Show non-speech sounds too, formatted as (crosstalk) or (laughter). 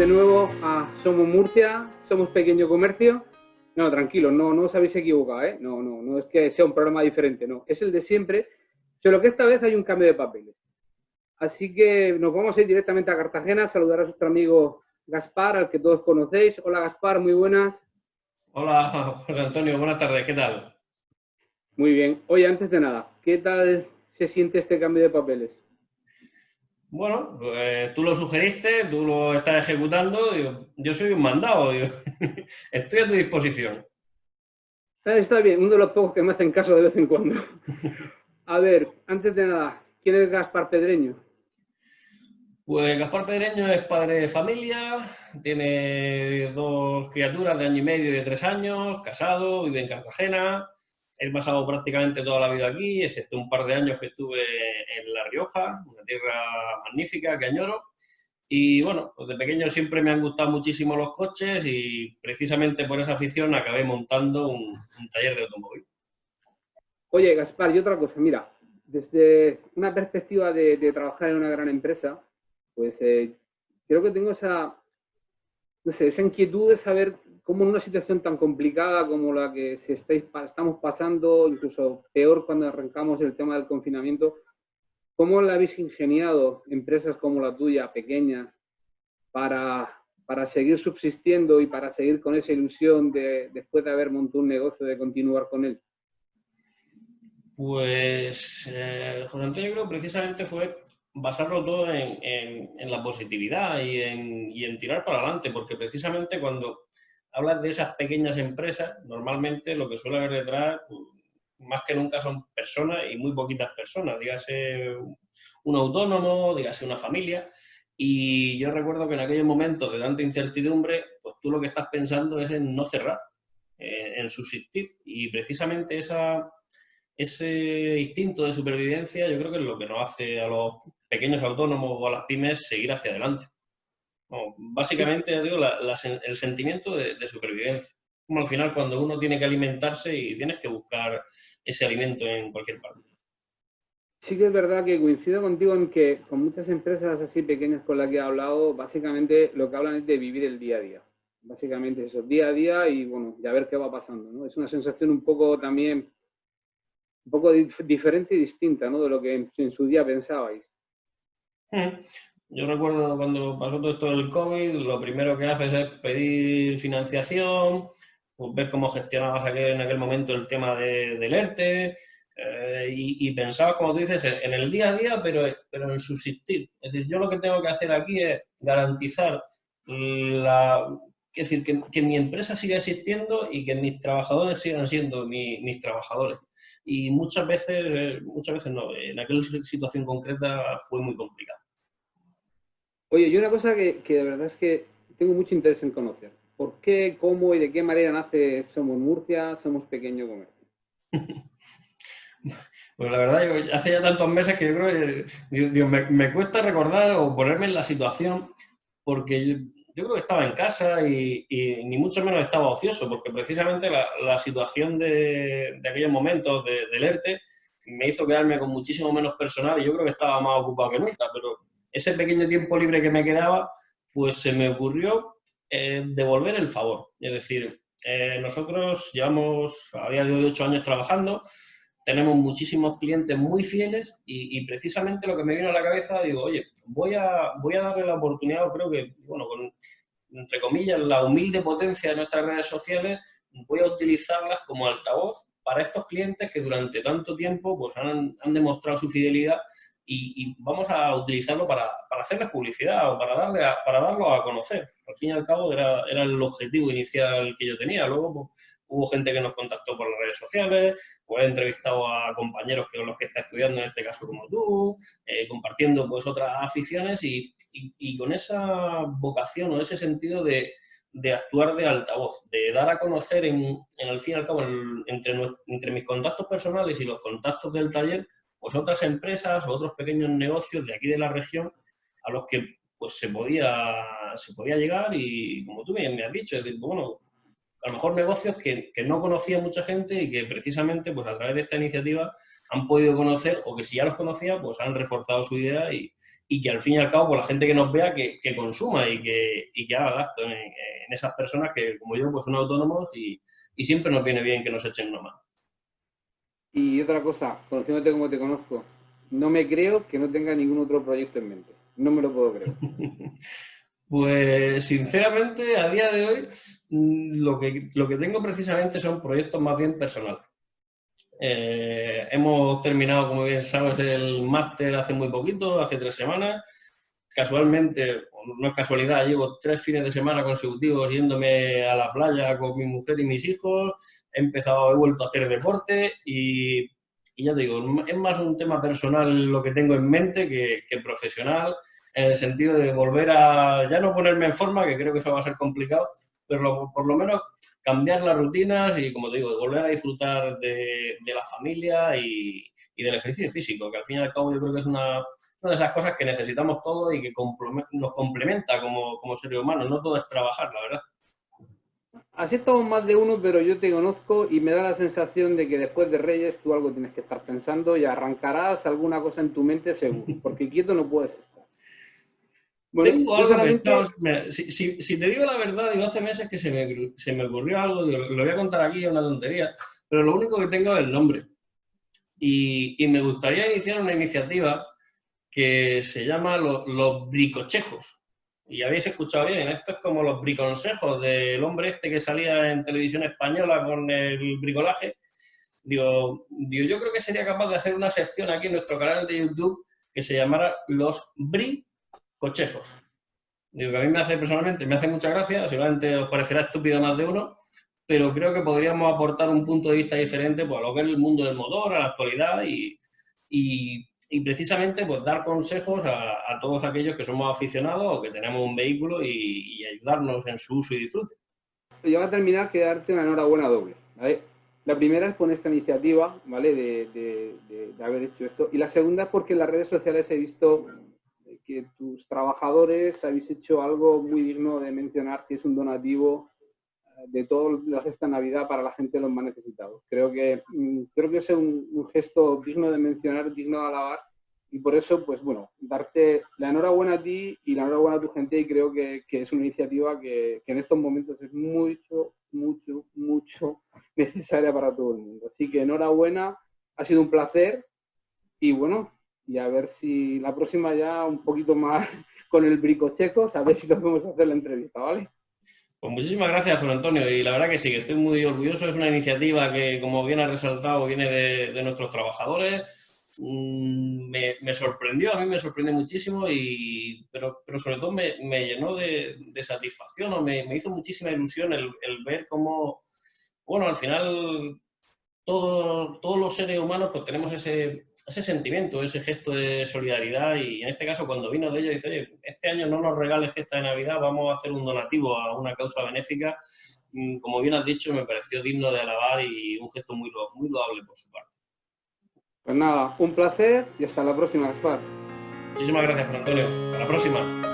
de nuevo a Somos Murcia, Somos Pequeño Comercio. No, tranquilo, no, no os habéis equivocado, ¿eh? No, no, no es que sea un programa diferente, no, es el de siempre, solo que esta vez hay un cambio de papeles. Así que nos vamos a ir directamente a Cartagena a saludar a nuestro amigo Gaspar, al que todos conocéis. Hola Gaspar, muy buenas. Hola (laughs) José Antonio, buenas tardes, ¿qué tal? Muy bien. Oye, antes de nada, ¿qué tal se siente este cambio de papeles? Bueno, pues, tú lo sugeriste, tú lo estás ejecutando, yo soy un mandado, (laughs) estoy a tu disposición. Ah, está bien, uno de los pocos que me hacen caso de vez en cuando. (laughs) A ver, antes de nada, ¿quién es Gaspar Pedreño? Pues Gaspar Pedreño es padre de familia, tiene dos criaturas de año y medio y de tres años, casado, vive en Cartagena, He pasado prácticamente toda la vida aquí, excepto un par de años que estuve en La Rioja, una tierra magnífica que añoro. Y bueno, pues de pequeño siempre me han gustado muchísimo los coches y precisamente por esa afición acabé montando un, taller de automóvil. Oye, Gaspar, y otra cosa, mira, desde una perspectiva de, trabajar en una gran empresa, pues eh, creo que tengo esa, no sé, esa inquietud de saber cómo en una situación tan complicada como la que estamos pasando, incluso peor cuando arrancamos el tema del confinamiento, ¿cómo la habéis ingeniado empresas como la tuya, pequeñas, para, para seguir subsistiendo y para seguir con esa ilusión de, después de haber montado un negocio, de continuar con él? Pues, eh, José Antonio, creo precisamente fue basarlo todo en, la positividad en, y en, tirar para adelante, porque precisamente cuando hablas de esas pequeñas empresas, normalmente lo que suele haber detrás, más que nunca son personas y muy poquitas personas, dígase un autónomo, dígase una familia. Y yo recuerdo que en aquellos momentos de tanta incertidumbre, pues tú lo que estás pensando es en no cerrar, en subsistir. Y precisamente esa, ese instinto de supervivencia yo creo que es lo que nos hace a los pequeños autónomos o a las pymes seguir hacia adelante básicamente, digo, el sentimiento de, supervivencia. Como al final cuando uno tiene que alimentarse y tienes que buscar ese alimento en cualquier parte. Sí que es verdad que coincido contigo en que con muchas empresas así pequeñas con las que he hablado, básicamente lo que hablan es de vivir el día a día. Básicamente eso, día a día y bueno, ya ver qué va pasando. ¿no? Es una sensación un poco también, un poco diferente y distinta ¿no? de lo que en, su día pensabais. Yo recuerdo cuando pasó todo esto del COVID, lo primero que haces es pedir financiación, pues ver cómo gestionabas en aquel momento el tema de, del ERTE, eh, y, pensabas, como tú dices, en, el día a día, pero, pero en subsistir. Es decir, yo lo que tengo que hacer aquí es garantizar la, es decir, que, mi empresa siga existiendo y que mis trabajadores sigan siendo mis trabajadores. Y muchas veces, eh, muchas veces no, en aquella situación concreta fue muy complicado. Oye, y una cosa que, de verdad es que tengo mucho interés en conocer. ¿Por qué, cómo y de qué manera nace Somos Murcia, Somos Pequeño Comercio? (laughs) Pues la verdad, hace ya tantos meses que yo creo que me, cuesta recordar o ponerme en la situación, porque yo, creo que estaba en casa y, ni mucho menos estaba ocioso, porque precisamente la, situación de, aquellos momentos de, del ERTE me hizo quedarme con muchísimo menos personal y yo creo que estaba más ocupado que nunca, pero ese pequeño tiempo libre que me quedaba, pues se me ocurrió eh, devolver el favor. Es decir, eh, nosotros llevamos a día de hoy ocho años trabajando, tenemos muchísimos clientes muy fieles y, precisamente lo que me vino a la cabeza, digo, oye, voy a, voy a darle la oportunidad, creo que, bueno, con, entre comillas, la humilde potencia de nuestras redes sociales, voy a utilizarlas como altavoz para estos clientes que durante tanto tiempo pues, han, han demostrado su fidelidad y, vamos a utilizarlo para, para, hacerles publicidad o para, darle para darlo a conocer. Al fin y al cabo era, era el objetivo inicial que yo tenía. Luego pues, hubo gente que nos contactó por las redes sociales, pues he entrevistado a compañeros que son los que está estudiando, en este caso como tú, eh, compartiendo pues otras aficiones y, y, con esa vocación o ese sentido de, de actuar de altavoz, de dar a conocer en, en al fin y al cabo entre, entre mis contactos personales y los contactos del taller pues otras empresas o otros pequeños negocios de aquí de la región a los que pues se podía, se podía llegar y como tú me has dicho, bueno, a lo mejor negocios que, que, no conocía mucha gente y que precisamente pues a través de esta iniciativa han podido conocer o que si ya los conocía pues han reforzado su idea y, y que al fin y al cabo pues la gente que nos vea que, que consuma y que, y que haga gasto en, en, esas personas que como yo pues son autónomos y, y siempre nos viene bien que nos echen una mano. Y otra cosa, conociéndote como te conozco, no me creo que no tenga ningún otro proyecto en mente. No me lo puedo creer. (laughs) Pues sinceramente, a día de hoy, mm, lo que, lo que tengo precisamente son proyectos más bien personales. Eh, hemos terminado, como bien sabes, el máster hace muy poquito, hace tres semanas. Casualmente, no es casualidad, llevo tres fines de semana consecutivos yéndome a la playa con mi mujer y mis hijos. He empezado, he vuelto a hacer deporte y, ya te digo, es más un tema personal lo que tengo en mente que, que profesional en el sentido de volver a, ya no ponerme en forma, que creo que eso va a ser complicado, pero por lo menos cambiar las rutinas y, como te digo, volver a disfrutar de, la familia y, del ejercicio físico, que al fin y al cabo yo creo que es una, de esas cosas que necesitamos todos y que nos complementa como, como seres humanos, no todo es trabajar, la verdad. Así estamos más de uno, pero yo te conozco y me da la sensación de que después de Reyes tú algo tienes que estar pensando y arrancarás alguna cosa en tu mente seguro, porque quieto no puedes bueno, Tengo algo pensado, si, si, si, te digo la verdad, digo, hace meses que se me, se me ocurrió algo, lo voy a contar aquí, es una tontería, pero lo único que tengo es el nombre. Y, y me gustaría iniciar una iniciativa que se llama Los, los Bricochejos. Y habéis escuchado bien, esto es como los briconsejos del hombre este que salía en televisión española con el bricolaje. Digo, digo, yo creo que sería capaz de hacer una sección aquí en nuestro canal de YouTube que se llamara Los Bri cochejos. Digo que a mí me hace personalmente, me hace mucha gracia, seguramente os parecerá estúpido más de uno, pero creo que podríamos aportar un punto de vista diferente pues, a lo que es el mundo del motor, a la actualidad y, y, y precisamente pues, dar consejos a, a, todos aquellos que somos aficionados o que tenemos un vehículo y, y ayudarnos en su uso y disfrute. Yo voy a terminar que darte una enhorabuena doble. ¿vale? La primera es por esta iniciativa, ¿vale? De, de, de, de haber hecho esto. Y la segunda es porque en las redes sociales he visto que tus trabajadores habéis hecho algo muy digno de mencionar, que es un donativo eh, de toda la esta Navidad para la gente los más necesitados. Creo que, mm, creo que es un, un, gesto digno de mencionar, digno de alabar, y por eso, pues bueno, darte la enhorabuena a ti y la enhorabuena a tu gente, y creo que, que es una iniciativa que, que en estos momentos es mucho, mucho, mucho (laughs) necesaria para todo el mundo. Así que enhorabuena, ha sido un placer, y bueno, y a ver si la próxima ya un poquito más (laughs) con el bricocheco, a ver si nos podemos hacer la entrevista, ¿vale? Pues muchísimas gracias, Juan Antonio, y la verdad que sí, que estoy muy orgulloso. Es una iniciativa que, como bien ha resaltado, viene de, nuestros trabajadores. Mm, me, sorprendió, a mí me sorprendió muchísimo, y, pero, pero sobre todo me, llenó de, satisfacción o me, me, hizo muchísima ilusión el ver cómo, bueno, al final todo, todos los seres humanos pues tenemos ese, ese sentimiento, ese gesto de solidaridad y en este caso cuando vino de ellos dice, oye, este año no nos regales fiesta de Navidad, vamos a hacer un donativo a una causa benéfica. Mm, como bien has dicho, me pareció digno de alabar y un gesto muy, muy loable por su parte. Pues nada, un placer y hasta la próxima, Gaspar. Muchísimas gracias, Antonio. Hasta la próxima.